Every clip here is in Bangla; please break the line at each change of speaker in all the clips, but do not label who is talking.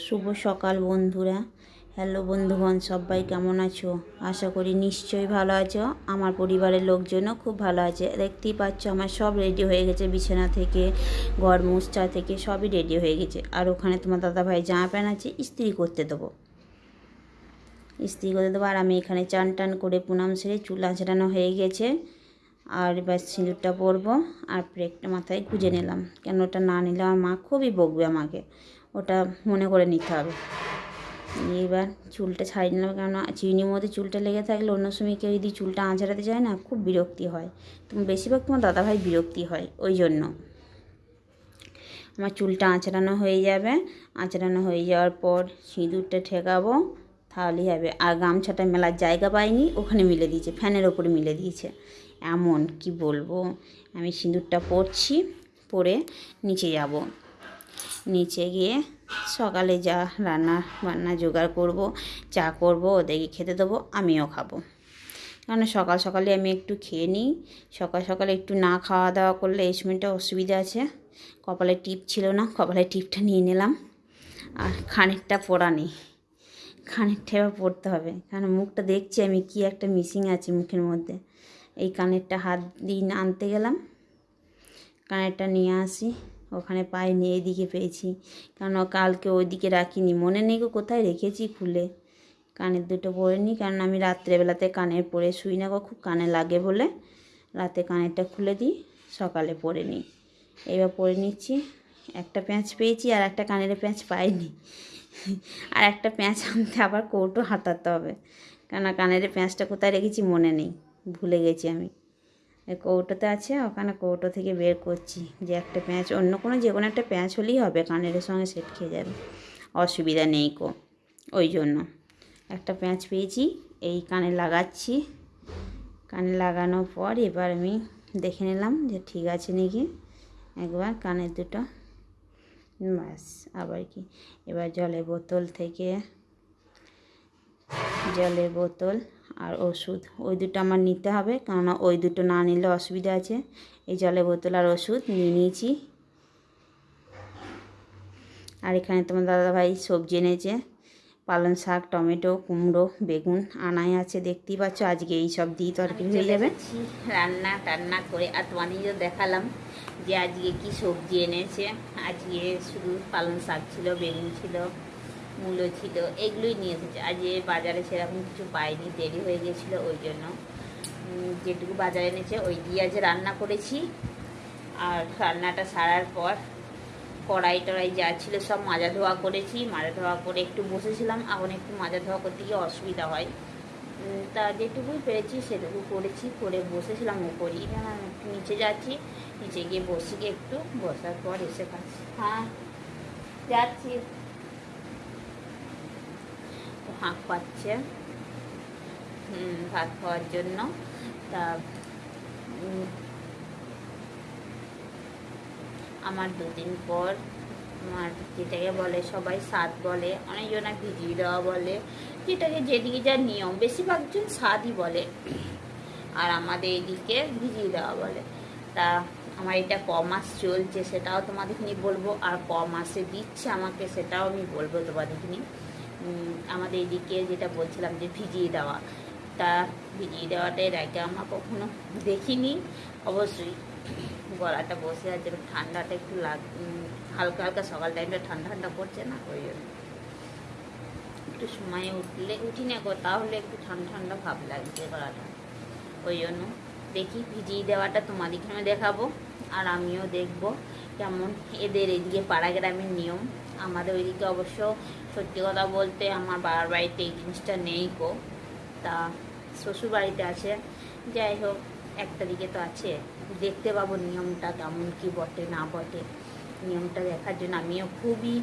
শুভ সকাল বন্ধুরা। হ্যালো বন্ধুগণ, সবাই কেমন আছো? আশা করি নিশ্চয়ই ভালো আছো। আমার পরিবারের লোকজনও খুব ভালো আছে। দেখতেই পাচ্ছ আমার সব রেডি হয়ে গেছে বিছানা থেকে, ঘর মুছটা থেকে সবই রেডি হয়ে গেছে। আর ওখানে তোমার দাদাভাই জামা প্যান্ট আছে ইস্ত্রি করতে দেবো। ইস্ত্রি করে দেবো আর আমি এখানে চান টান করে পুনাম সেরে চুল আঁচড়ানো হয়ে গেছে। আর এবার সিঁদুরটা পরবো আর ব্রেকটা মাথায় গুঁজে নিলাম। কেন ওটা না নিলে আমার মা খুবই বকবে আমাকে। ওটা মনে করে নিতে হবে। এবার চুলটা ছাড়িয়ে নিলাম, কেননা চিনির মধ্যে চুলটা লেগে থাকলে অন্য সময় কেউ যদি চুলটা আঁচড়াতে যায় না, খুব বিরক্তি হয়। তুমি বেশিরভাগ তোমার দাদাভাই বিরক্তি হয়, ওই জন্য। আমার চুলটা আঁচড়ানো হয়ে যাবে। আঁচড়ানো হয়ে যাওয়ার পর সিঁদুরটা ঠেকাবো, তাহলেই হবে। আর গামছাটা মেলার জায়গা পাইনি, ওখানে মিলে দিয়েছে, ফ্যানের ওপরে মিলে দিয়েছে। এমন কি বলব? আমি সিঁদুরটা পরছি, পরে নিচে যাব। নিচে গিয়ে সকালে যা রান্না বান্না জোগাড় করব, চা করব, ওদেরকে খেতে দেবো, আমিও খাব। কারণ সকাল সকালে আমি একটু খেয়ে নিই, সকাল সকালে একটু না খাওয়া দাওয়া করলে এই সময়টা অসুবিধা আছে। কপালে টিপ ছিল না, কপালে টিপটা নিয়ে নিলাম। আর খানিকটা পড়া নেই, খানিকটা এবার পড়তে হবে। কারণ মুখটা দেখছি আমি কি একটা মিসিং আছে মুখের মধ্যে। এই কানেরটা হাত দিয়ে আনতে গেলাম, কানেরটা নিয়ে আসি। ওখানে পাইনি এইদিকে পেয়েছি। কারণ কালকে ওইদিকে রাখিনি। মনে নেই গো কোথায় রেখেছি খুলে। কানের দুটো পরে নিই কারণ আমি রাত্রেবেলাতে কানের পরে শুই না গো, খুব কানে লাগে বলে। রাতে কানেরটা খুলে দিই, সকালে পরে নিই। এবার পরে নিচ্ছি। একটা প্যাঁচ পেয়েছি আর একটা কানের প্যাঁচ পাইনি। আর একটা প্যাঁচ আনতে আবার কৌটো হাতাতে হবে। কেন কানের প্যাঁচটা কোথায় রেখেছি মনে নেই। ভুলে গেছি আমি। কৌটোতে আছে, ওখানে কৌটো থেকে বের করছি। যে একটা প্যাঁচ, অন্য কোনো যে কোনো একটা প্যাঁচ হলেই হবে কানের সঙ্গে সেট খেয়ে যাবে। অসুবিধা নেই কো, ওই জন্য। একটা প্যাঁচ পেয়েছি, এই কানে লাগাচ্ছি। কানে লাগানোর পর এবার আমি দেখে নিলাম যে ঠিক আছে নাকি। একবার কানের দুটো। ব্যাস, আবার কি? এবার জলের বোতল থেকে, জলের বোতল আর ওষুধ। ওই দুটো আমার নিতে হবে, কেননা ওই দুটো না নিলে অসুবিধা আছে। এই জলের বোতল আর ওষুধ নিয়ে নিয়েছি। আর এখানে তোমার দাদাভাই সবজি এনেছে। পালং শাক, টমেটো, কুমড়ো, বেগুন, আনাই আছে, দেখতেই পাচ্ছ। আজকে এই সব দিয়ে তরকারি হয়ে যাবে। রান্না টান্না করে। আর তোমাদেরও দেখালাম যে আজকে কি সবজি এনেছে। আজকে শুধু পালং শাক ছিল, বেগুন ছিল মূলো ছিল, এগুলোই নিয়ে এসেছে। যে বাজারে সেরকম কিছু পাইনি, দেরি হয়ে গেছিল ওই জন্য। যেটুকু বাজারে এনেছে, ওই দিয়ে আজ রান্না করেছি। আর রান্নাটা সারার পর কড়াই টড়াই যা ছিল সব মাজা ধোয়া করেছি। মাজা ধোয়া করে একটু বসেছিলাম, এখন একটু মাজা ধোয়া করতে গিয়ে অসুবিধা হয়। তা যেটুকুই পেরেছি সেটুকু করেছি, করে বসেছিলাম উপরই। আমি একটু নিচে যাচ্ছি, নিচে গিয়ে বসি একটু বসার পর এসে খাচ্ছি হ্যাঁ যাচ্ছি। হাঁক পাচ্ছে। ভাত খাওয়ার জন্য। তা আমার দুদিন পর আমার যেটাকে বলে, সবাই স্বাদ বলে, অনেকজনা ভিজিয়ে দেওয়া বলে, যেটাকে যেদিকে যা নিয়ম বেশিরভাগজন স্বাদই বলে। আর আমাদের এদিকে ভিজিয়ে দেওয়া বলে। তা, আমার এটা ক মাস চলছে সেটাও তোমাদের নিয়ে বলব, আর ক মাসে দিচ্ছে আমাকে সেটাও আমি বলব তোমাদের নিয়ে। আমাদের এদিকে যেটা বলছিলাম যে ভিজিয়ে দেওয়া। তা ভিজিয়ে দেওয়াটা এর আগে আমরা কখনো দেখিনি। অবশ্যই গলাটা বসে আছে ঠান্ডাটা একটু লাগ হালকা হালকা সকাল টাইমটা ঠান্ডা ঠান্ডা পড়ছে না, ওই জন্য। একটু সময়ে উঠলে, উঠি না গো, তাহলে একটু ঠান্ডা ঠান্ডা ভাব লাগছে গলাটা। ওই জন্য দেখি ভিজিয়ে দেওয়াটা তোমাদেরকে আমি দেখাবো, আর আমিও দেখব কেমন এদের এদিকে পাড়া গ্রামের নিয়ম। আমাদের ওইদিকে অবশ্য সত্যি কথা বলতে আমার বাবার বাড়িতে এই জিনিসটা নেই গো। তা শ্বশুর বাড়িতে আছে। যাই হোক, একটা দিকে তো আছে। দেখতে পাবো নিয়মটা কেমন কি বটে, না বটে। নিয়মটা দেখার জন্য আমিও খুবই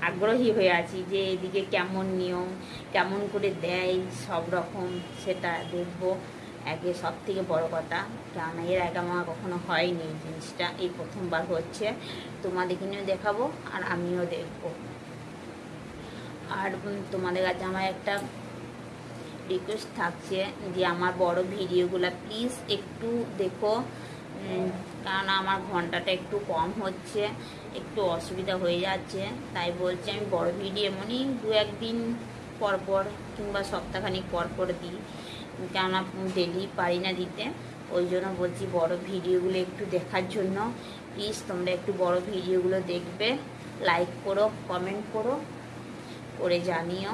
আগ্রহী হয়ে আছি যে এদিকে কেমন নিয়ম, কেমন করে দেয় সব রকম সেটা দেখব। আগে সব থেকে বড়ো কথা কেন এর আগে আমার কখনো হয়নি এই জিনিসটা। এই প্রথমবার হচ্ছে। তোমাদেরকে নিয়েও দেখাবো আর আমিও দেখব। আর তোমাদের কাছে আমার একটা রিকোয়েস্ট থাকছে যে আমার বড় ভিডিওগুলো প্লিজ একটু দেখো। কারণ আমার ঘন্টাটা একটু কম হচ্ছে, একটু অসুবিধা হয়ে যাচ্ছে। তাই বলছি আমি বড় ভিডিও এমনই দু একদিন পর পর কিংবা সপ্তাহখানিক পর পর দিই। কেননা ডেলি পারি না দিতে। ওই জন্য বলছি বড় ভিডিওগুলো একটু দেখার জন্য। প্লিজ তোমরা একটু বড় ভিডিওগুলো দেখবে। লাইক করো কমেন্ট করো। করে জানিও,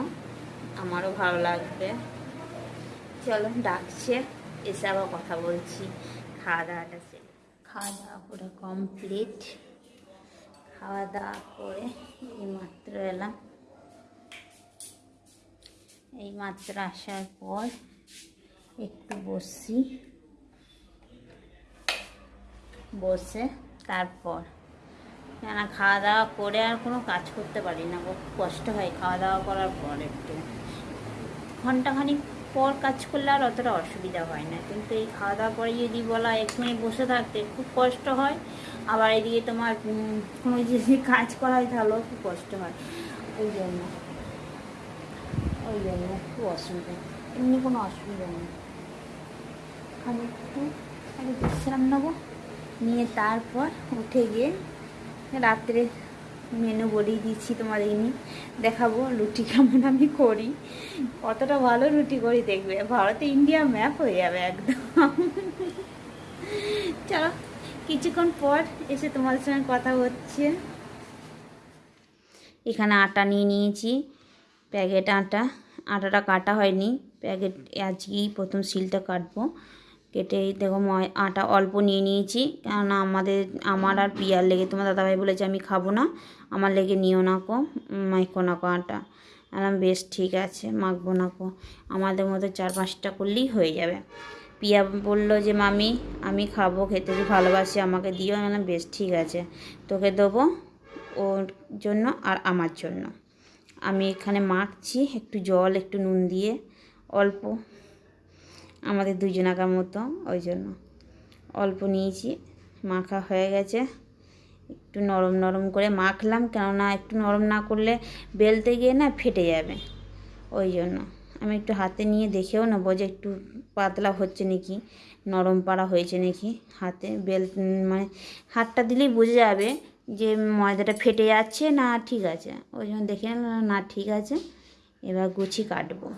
আমারও ভালো লাগবে। চলো, ডাকছে, এসে আবার কথা বলছি। খাওয়া দাওয়াটা সেরে খাওয়া দাওয়া পুরো কমপ্লিট খাওয়া দাওয়া করে এই মাত্র এলাম। এই মাত্র আসার পর একটু বসি। বসে তারপর কেন খাওয়া দাওয়া করে আর কোনো কাজ করতে পারি না খুব কষ্ট হয় খাওয়া দাওয়া করার পর একটু। ঘন্টাখানিক পর কাজ করলে আর অতটা অসুবিধা হয় না। কিন্তু এই খাওয়া দাওয়ার পরে যদি বলা এক মিনিট বসে থাকতে খুব কষ্ট হয়। আবার এদিকে তোমার কোনো যদি কাজ করা হয় তাহলেও খুব কষ্ট হয়। ওই জন্য। ওই জন্য খুব অসুবিধা। এমনি কোনো অসুবিধা নেই। খালি একটু আগে বিশ্রাম নেব। নিয়ে তারপর উঠে গিয়ে রাত্রে মেনু বলেই দিচ্ছি তোমাদের নিয়ে দেখাবো রুটি কেমন আমি করি। কতটা ভালো রুটি করি দেখবে। ভারতে ইন্ডিয়া ম্যাপ হয়ে যাবে একদম। চলো, কিছুক্ষণ পর এসে তোমাদের সঙ্গে কথা হচ্ছে। এখানে আটা নিয়ে নিয়েছি, প্যাকেট আটা। আটাটা কাটা হয়নি। প্যাকেট আজকেই প্রথম সিলটা কাটবো। কেটে দেখো ময়, আটা অল্প নিয়ে নিয়েছি। কেননা আমাদের, আমার আর পিয়ার লেগে, তোমার দাদাভাই বলেছে আমি খাব না। আমার লেগে নিও না কো, মাইকো না কো আটা। আলাম বেশ ঠিক আছে, মাখবো না কো। আমাদের মতো চার পাঁচটা করলেই হয়ে যাবে। পিয়া বলল যে, মামি, আমি খাব, খেতে খুব ভালোবাসি, আমাকে দিও। আমি বেশ ঠিক আছে, তোকে দেবো ওর জন্য আর আমার জন্য। আমি এখানে মাখছি, একটু জল, একটু নুন দিয়ে, অল্প। আমাদের দুজনাকার মতো, ওই জন্য। অল্প নিয়েছি, মাখা হয়ে গেছে। একটু নরম নরম করে মাখলাম, কেননা একটু নরম না করলে বেলতে গিয়ে না ফেটে যাবে। ওই জন্য। আমি একটু হাতে নিয়ে দেখেও নেব যে একটু পাতলা হচ্ছে নাকি, নরম পাড়া হয়েছে নাকি। হাতে বেল মানে হাতটা দিলেই বোঝা যাবে যে ময়দাটা ফেটে যাচ্ছে না ঠিক আছে। ওই জন্য দেখে না ঠিক আছে, এবার গুছি কাটবো।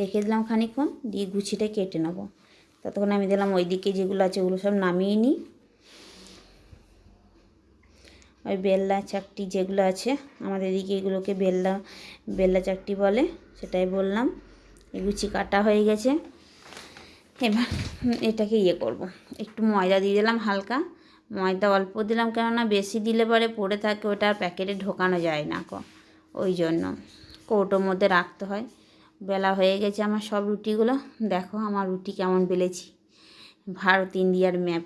রেখে দিলাম খানিকক্ষণ, দিয়ে গুছিটা কেটে নেব। ততক্ষণ আমি দিলাম ওইদিকে যেগুলো আছে ওগুলো সব নামিয়ে নিই। ওই বেল্লা চাকটি যেগুলো আছে, আমাদের এদিকে এগুলোকে বেল্লা বেল্লা চাকটি বলে, সেটাই বললাম। এই গুছি কাটা হয়ে গেছে। এবার এটাকে ইয়ে করব। একটু ময়দা দিয়ে দিলাম হালকা। ময়দা অল্প দিলাম কেননা বেশি দিলে পরে পড়ে থাকে, ওটা আর প্যাকেটে ঢোকানো যায় না কো। ওই জন্য কৌটোর মধ্যে রাখতে হয়। বেলা হয়ে গেছে আমার সব রুটিগুলো। দেখো আমার রুটি কেমন বেলেছি। ভারত ইন্ডিয়ার ম্যাপ।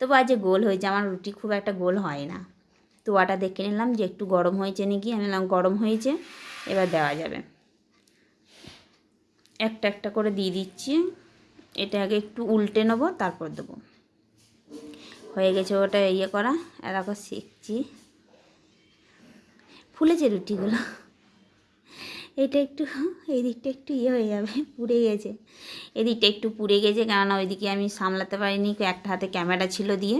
তবু আজ গোল হয়েছে, আমার রুটি খুব একটা গোল হয় না। তো তোয়াটা দেখে নিলাম যে একটু গরম হয়েছে নাকি। আমি নিলাম গরম হয়েছে, এবার দেওয়া যাবে। একটা একটা করে দিয়ে দিচ্ছি। এটা আগে একটু উল্টে নেব, তারপর দেবো। হয়ে গেছে ওটা ইয়ে করা। এরকম শিখছি ফুলেছে রুটিগুলো। এটা একটু এই দিকটা একটু ইয়ে হয়ে যাবে, পুড়ে গেছে। এদিকটা একটু পুড়ে গেছে, কেননা ওইদিকে আমি সামলাতে পারিনি, একটা হাতে ক্যামেরা ছিল দিয়ে।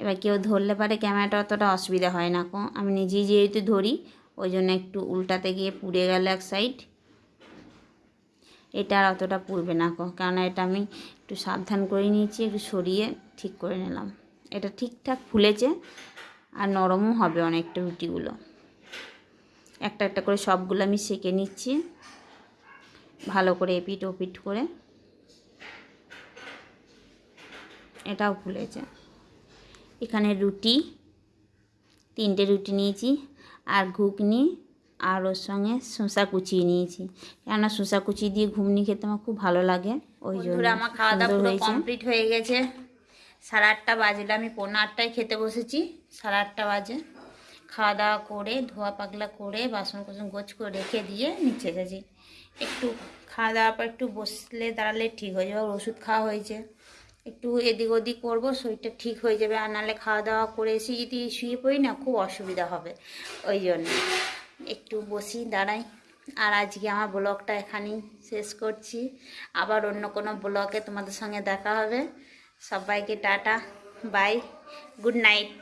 এবার কেউ ধরলে পারে, ক্যামেরাটা অতটা অসুবিধা হয় না কো। আমি নিজেই যেহেতু ধরি, ওই জন্য একটু উল্টাতে গিয়ে পুড়ে গেল এক সাইড এটা আর অতটা পুড়বে না কো, কেননা এটা আমি একটু সাবধান করে নিয়েছি, একটু সরিয়ে ঠিক করে নিলাম। এটা ঠিকঠাক ফুলেছে, আর নরমও হবে অনেকটা রুটিগুলো। একটা একটা করে সবগুলো আমি সেঁকে নিচ্ছি। ভালো করে এপিট ওপিট করে। এটাও ফুলেছে। এখানে রুটি তিনটে রুটি নিয়েছি আর ঘুগনি আর ওর সঙ্গে শসা কুচিয়ে নিয়েছি। কেননা শসা কুচি দিয়ে ঘুগনি খেতে আমার খুব ভালো লাগে ওই জন্য আমার খাওয়া দাওয়া পুরো কমপ্লিট হয়ে গেছে। সাড়ে আটটা বাজলে আমি পৌনে আটটায় খেতে বসেছি সাড়ে আটটা বাজে। খাওয়া দাওয়া করে ধোয়া পাগলা করে বাসন কোসন গোছ করে রেখে দিয়ে নিচে এসেছি একটু খাওয়া দাওয়ার পর একটু বসলে দাঁড়ালে ঠিক হয়ে যাবে ওষুধ খাওয়া হয়েছে। একটু এদিক ওদিক করব, শরীরটা ঠিক হয়ে যাবে, আর নাহলে খাওয়া দাওয়া করে এসে যদি শুয়ে পড়ি না, খুব অসুবিধা হবে। ওই জন্য একটু বসি, দাঁড়াই। আর আজকে আমার ব্লগটা এখানেই শেষ করছি। আবার অন্য কোনো ব্লগে তোমাদের সঙ্গে দেখা হবে। সবাইকে টাটা, বাই, গুড নাইট।